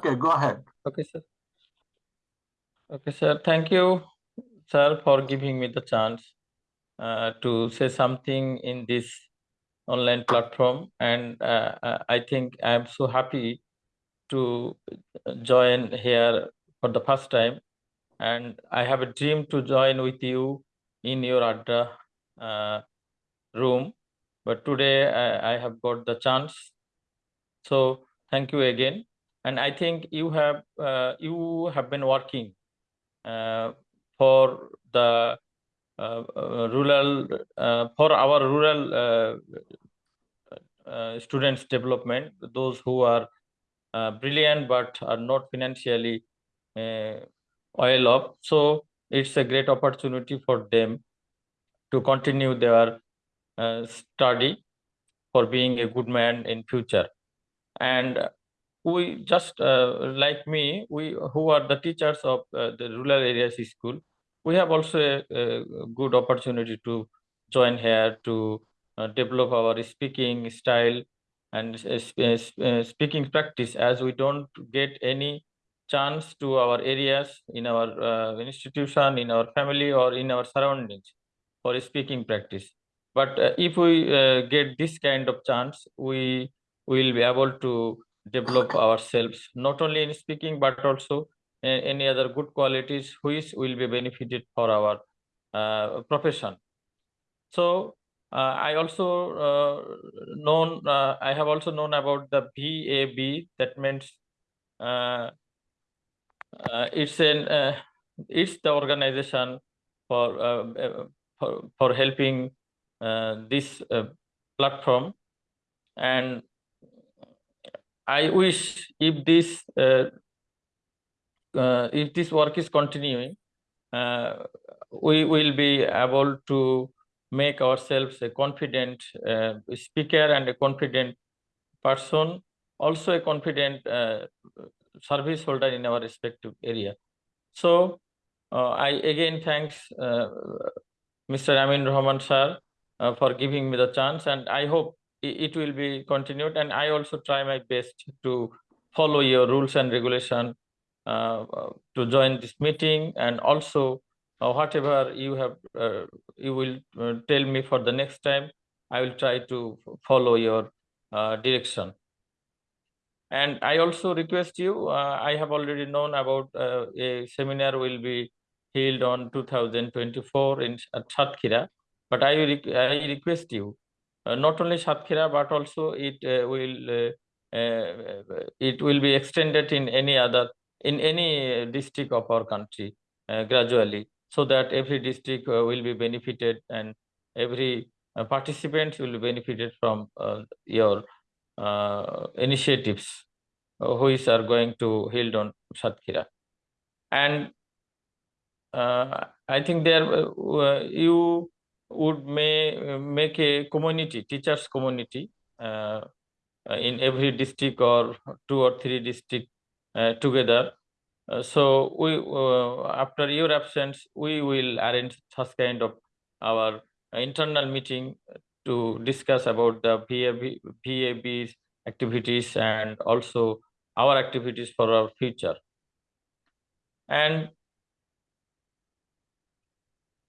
Okay, go ahead. Okay, sir. Okay, sir. Thank you, sir, for giving me the chance uh, to say something in this online platform. And uh, uh I think I'm so happy to join here for the first time. And I have a dream to join with you in your Adda uh, room. But today I, I have got the chance. So thank you again and I think you have uh, you have been working uh, for the uh, uh rural uh, for our rural uh, students development those who are brilliant but are not financially oil up. So it's a great opportunity for them to continue their study for being a good man in future. And we just uh, like me we who are the teachers of uh, the rural areas school we have also a, a good opportunity to join here to uh, develop our speaking style and uh, speaking practice as we don't get any chance to our areas in our uh, institution in our family or in our surroundings for speaking practice. But uh, if we get this kind of chance we will be able to develop ourselves not only in speaking but also any other good qualities which will be benefited for our uh, profession. So uh, i also uh, known uh, i have also known about the vab that means uh, uh, it's an it's the organization for for, for helping this platform. And I wish if this uh, uh, if this work is continuing, uh, we will be able to make ourselves a confident uh, speaker and a confident person, also a confident uh, service holder in our respective area. So uh, I again thanks Mr. Amin Rahman sir for giving me the chance and I hope it will be continued. And i also try my best to follow your rules and regulation uh, to join this meeting. And also uh, whatever you have uh, you will uh, tell me for the next time i will try to follow your uh, direction. And i also request you uh, i have already known about a seminar will be held on 2024 in Satkhira, but I, I request you uh, Uh, not only Satkhira, but also it uh, will uh, uh, it will be extended in any other in any uh, district of our country gradually, so that every district will be benefited and every participant will be benefited from your initiatives which are going to held on Satkhira. And uh, I think there uh, you would may make a community, teachers community uh, in every district or two or three district uh, together. Uh, so we, uh, after your absence, we will arrange such kind of our internal meeting to discuss about the VAB, VAB's activities and also our activities for our future. And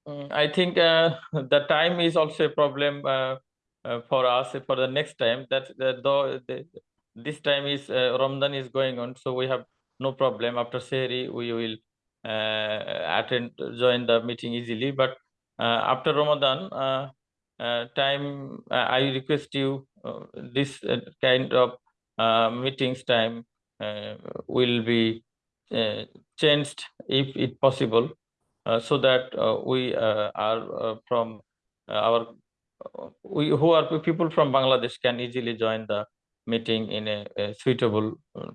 Mm, I think uh, the time is also a problem uh, uh, for us for the next time. That though the, this time is uh, Ramadan is going on, so we have no problem. After Sehri, we will uh, attend join the meeting easily. But uh, after Ramadan time, I request you this kind of meetings time will be changed if it possible so that uh, we uh, are from our we who are people from Bangladesh can easily join the meeting in a, a suitable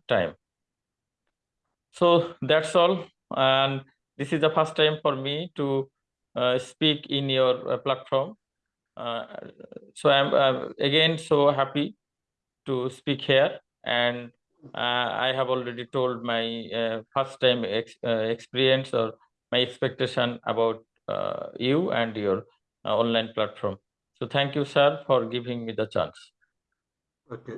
time. So that's all. And this is the first time for me to uh, speak in your uh, platform. Uh, so I'm again so happy to speak here. And I have already told my first time ex experience or my expectation about uh, you and your uh, online platform. So thank you, sir, for giving me the chance. Okay.